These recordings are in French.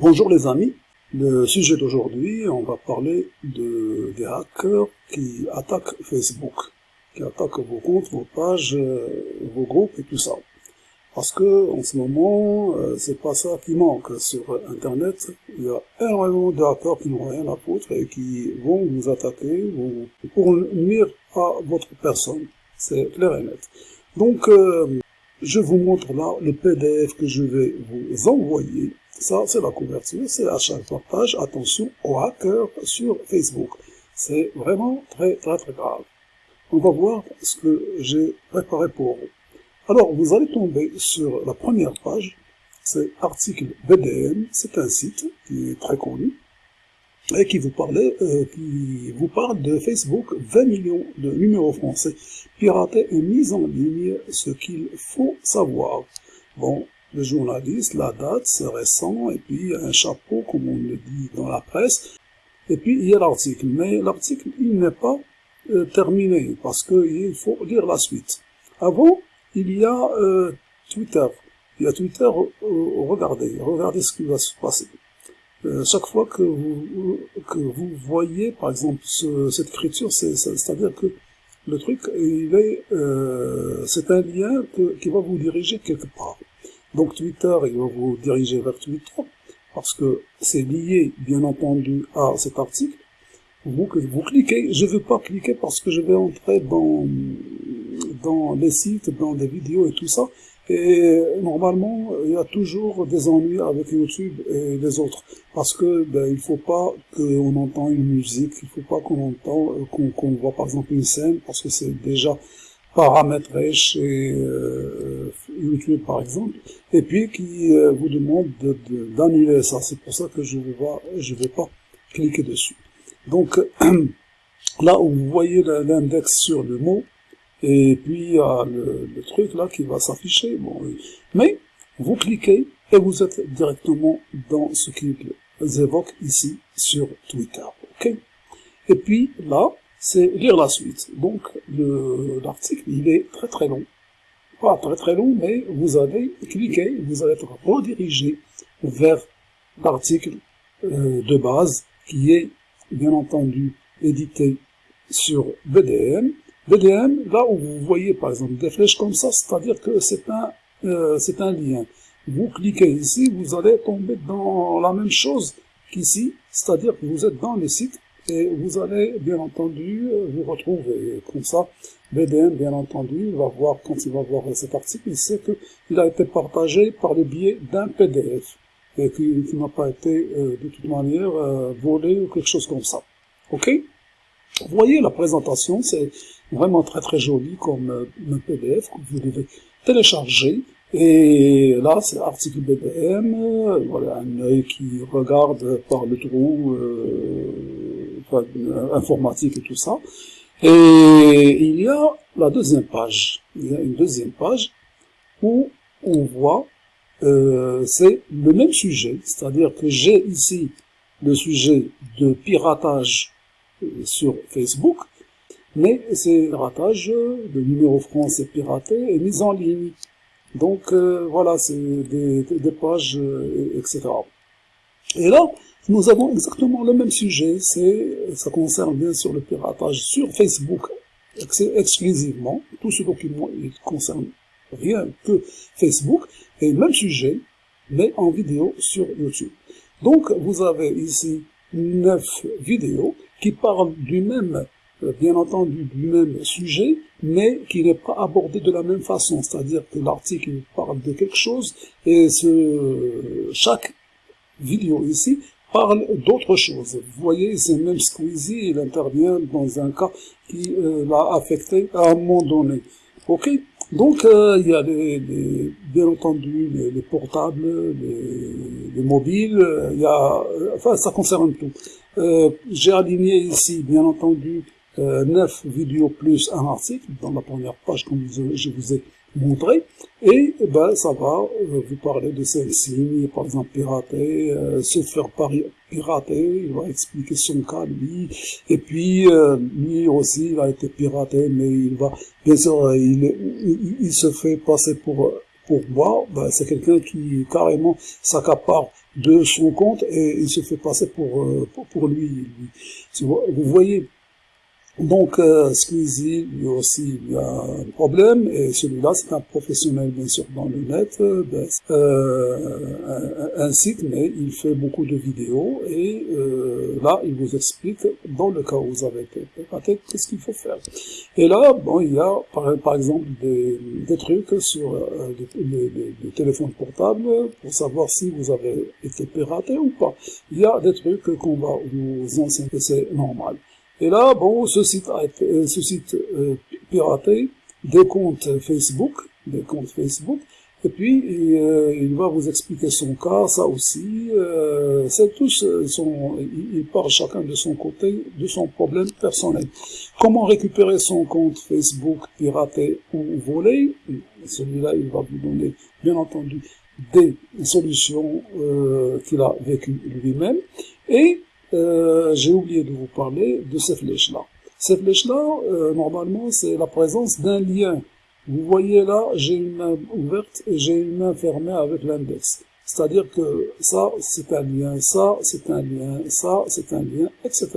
Bonjour les amis, le sujet d'aujourd'hui, on va parler de, des hackers qui attaquent Facebook, qui attaquent vos comptes, vos pages, euh, vos groupes et tout ça. Parce que en ce moment, euh, c'est pas ça qui manque sur Internet. Il y a énormément de hackers qui n'ont rien à foutre et qui vont vous attaquer pour nuire à votre personne. C'est clair et net. Donc, euh, je vous montre là le PDF que je vais vous envoyer ça, c'est la couverture, c'est à chaque page. Attention aux hackers sur Facebook. C'est vraiment très, très, très grave. On va voir ce que j'ai préparé pour vous. Alors, vous allez tomber sur la première page. C'est article BDM. C'est un site qui est très connu et qui vous euh, qui vous parle de Facebook, 20 millions de numéros français piratés et mis en ligne, ce qu'il faut savoir. Bon, le journaliste, la date, c'est récent, et puis un chapeau, comme on le dit dans la presse, et puis il y a l'article. Mais l'article, il n'est pas euh, terminé, parce qu'il faut lire la suite. Avant, il y a euh, Twitter. Il y a Twitter, euh, regardez, regardez ce qui va se passer. chaque fois que vous, que vous voyez, par exemple, cette écriture, c'est-à-dire que le truc, il est, c'est un lien qui va vous diriger quelque part. Donc Twitter, il va vous diriger vers Twitter, parce que c'est lié, bien entendu, à cet article. Donc vous cliquez, je ne veux pas cliquer parce que je vais entrer dans, dans les sites, dans des vidéos et tout ça. Et normalement, il y a toujours des ennuis avec YouTube et les autres. Parce que ben, il faut pas qu'on entende une musique, il faut pas qu'on entend, qu'on voit par exemple une scène, parce que c'est déjà paramétré chez euh, YouTube par exemple, et puis qui euh, vous demande d'annuler ça. C'est pour ça que je ne vais, pas, vais pas cliquer dessus. Donc là où vous voyez l'index sur le mot, et puis il y a le, le truc là qui va s'afficher. Bon, mais vous cliquez et vous êtes directement dans ce qu'ils évoquent ici sur Twitter. et puis là, c'est lire la suite. Donc l'article, il est très très long. Pas très très long, mais vous allez cliquer, vous allez être redirigé vers l'article euh, de base qui est bien entendu édité sur BDM. BDM, là où vous voyez par exemple des flèches comme ça, c'est-à-dire que c'est un, euh, c'est un lien. Vous cliquez ici, vous allez tomber dans la même chose qu'ici, c'est-à-dire que vous êtes dans le site et vous allez bien entendu vous retrouver comme ça. BDM, bien entendu, va voir, quand il va voir cet article, il sait qu'il a été partagé par le biais d'un PDF et qu'il n'a pas été euh, de toute manière euh, volé ou quelque chose comme ça. Ok? Vous voyez la présentation, c'est vraiment très très joli comme euh, un PDF que vous devez télécharger. Et là, c'est l'article BDM, voilà, un œil qui regarde par le trou informatique et tout ça. Et il y a la deuxième page. Il y a une deuxième page où on voit, euh, c'est le même sujet, c'est-à-dire que j'ai ici le sujet de piratage euh, sur Facebook, mais c'est piratage, le numéro français piraté est mis en ligne. Donc euh, voilà, c'est des, des, pages, euh, etc. Et là, nous avons exactement le même sujet, c'est, ça concerne bien sûr le piratage sur Facebook exclusivement, tout ce document il concerne rien que Facebook, et même sujet, mais en vidéo sur YouTube. Donc vous avez ici neuf vidéos qui parlent du même, euh, bien entendu, du même sujet, mais qui n'est pas abordé de la même façon, c'est-à-dire que l'article parle de quelque chose, et ce, chaque vidéo ici parle d'autre chose. Vous voyez, c'est même Squeezie, il intervient dans un cas qui euh, l'a affecté à un moment donné. Ok? Donc, euh, il y a les, bien entendu les, portables, les, mobiles, il y a, enfin, ça concerne tout. Euh, J'ai aligné ici, bien entendu, euh, 9 vidéos plus un article dans la première page comme je vous ai montré. Et ben ça va euh, vous parler de celle-ci par exemple pirater euh, se faire pirater il va expliquer son cas lui. Et puis euh, lui aussi il a été piraté mais il va bien sûr il, il, se fait passer pour pour moi. Ben, c'est quelqu'un qui carrément s'accapare de son compte et il se fait passer pour, euh, pour, lui. Vous voyez, donc, euh, Squeezie, lui aussi, il a un problème, et celui-là, c'est un professionnel, bien sûr, dans le net, euh, ben, euh, un, site, mais il fait beaucoup de vidéos, et euh, là, il vous explique, dans le cas où vous avez été piraté, qu'est-ce qu'il faut faire. Et là, bon, il y a, par, exemple, des, des trucs sur euh, les, les, téléphones portables, pour savoir si vous avez été piraté ou pas. Il y a des trucs qu'on va vous enseigner, c'est normal. Et là, bon, ce site a euh, ce site euh, piraté, des comptes Facebook, des comptes Facebook, et puis euh, il va vous expliquer son cas, ça aussi. Euh, c'est tous son, il parle chacun de son côté, de son problème personnel. Comment récupérer son compte Facebook piraté ou volé? Celui-là, il va vous donner, bien entendu, des solutions euh, qu'il a vécues lui-même. Et euh, j'ai oublié de vous parler de ces flèches-là. Ces flèches-là, euh, normalement, c'est la présence d'un lien. Vous voyez là, j'ai une main ouverte et j'ai une main fermée avec l'index. C'est-à-dire que ça, c'est un lien, ça, c'est un lien, ça, c'est un lien, etc.,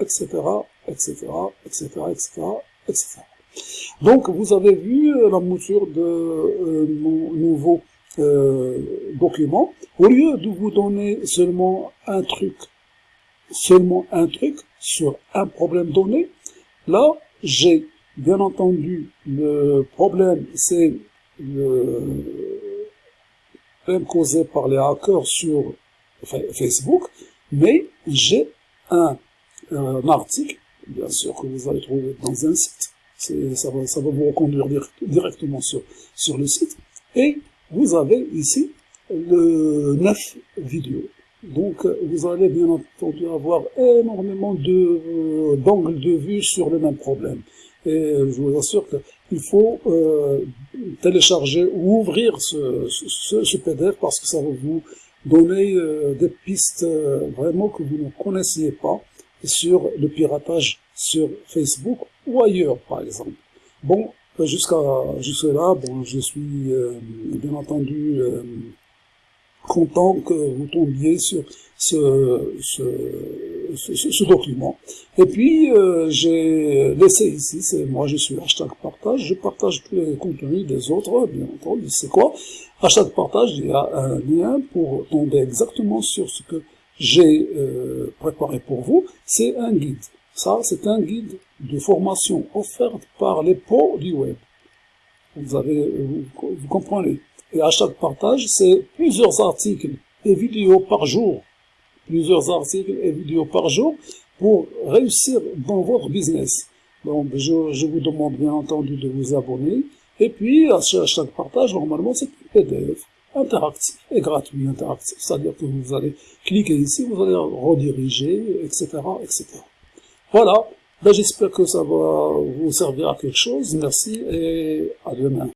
etc., etc., etc., etc., etc. Donc, vous avez vu euh, la mouture de euh, mon nouveau euh, document. Au lieu de vous donner seulement un truc seulement un truc sur un problème donné. Là, j'ai bien entendu le problème, c'est le problème causé par les hackers sur Facebook, mais j'ai un, un, article, bien sûr que vous allez trouver dans un site, ça va, ça va vous reconduire directement sur, sur le site, et vous avez ici le 9 vidéos. Donc, vous allez bien entendu avoir énormément de d'angles de vue sur le même problème. Et je vous assure qu'il faut euh, télécharger ou ouvrir ce, ce, ce, PDF parce que ça va vous donner euh, des pistes euh, vraiment que vous ne connaissiez pas sur le piratage sur Facebook ou ailleurs, par exemple. Bon, jusqu'à jusque là, bon, je suis euh, bien entendu euh, content que vous tombiez sur ce, ce, ce, ce document. Et puis, euh, j'ai laissé ici, c'est moi je suis hashtag partage, je partage tous les contenus des autres, bien entendu, c'est quoi Hashtag partage, il y a un lien pour tomber exactement sur ce que j'ai euh, préparé pour vous, c'est un guide. Ça, c'est un guide de formation offerte par les pots du web. Vous avez, vous comprenez et à chaque partage, c'est plusieurs articles et vidéos par jour. Plusieurs articles et vidéos par jour pour réussir dans votre business. Donc, je, je vous demande bien entendu de vous abonner. Et puis, à chaque partage, normalement, c'est un PDF interactif et gratuit interactif. C'est-à-dire que vous allez cliquer ici, vous allez rediriger, etc., etc. Voilà. Ben, J'espère que ça va vous servir à quelque chose. Merci et à demain.